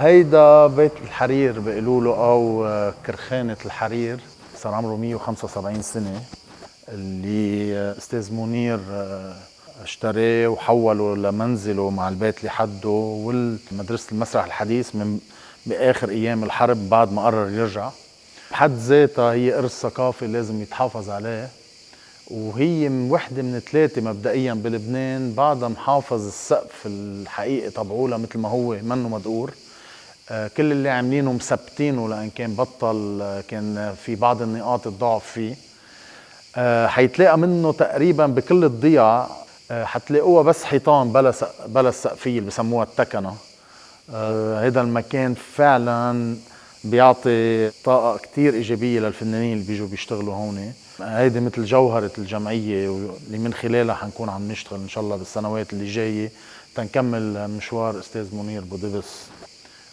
هيدا بيت الحرير بيقولوا له أو كرخانة الحرير صار عمره 175 سنة اللي أستاذ منير اشتراه وحوله لمنزله مع البيت اللي حده والمدرسة المسرح الحديث من بآخر أيام الحرب بعد ما قرر يرجع. بحد ذاتها هي ارث ثقافي لازم يتحافظ عليه وهي وحدة من ثلاثة مبدئيا بلبنان بعدها محافظ السقف الحقيقي تبعولها مثل ما هو منه مدقور. آه، كل اللي عاملينه مثبتينه لأن كان بطل آه، كان في بعض النقاط الضعف فيه. آه، حيتلاقى منه تقريبا بكل الضيع حتلاقوها بس حيطان بلا بلا السقفيه اللي بسموها التكنه هذا المكان فعلا بيعطي طاقة كتير إيجابية للفنانين اللي بيجوا بيشتغلوا هون. هيدي مثل جوهرة الجمعية اللي من خلالها حنكون عم نشتغل إن شاء الله بالسنوات اللي جاية. تنكمل مشوار أستاذ منير بودبس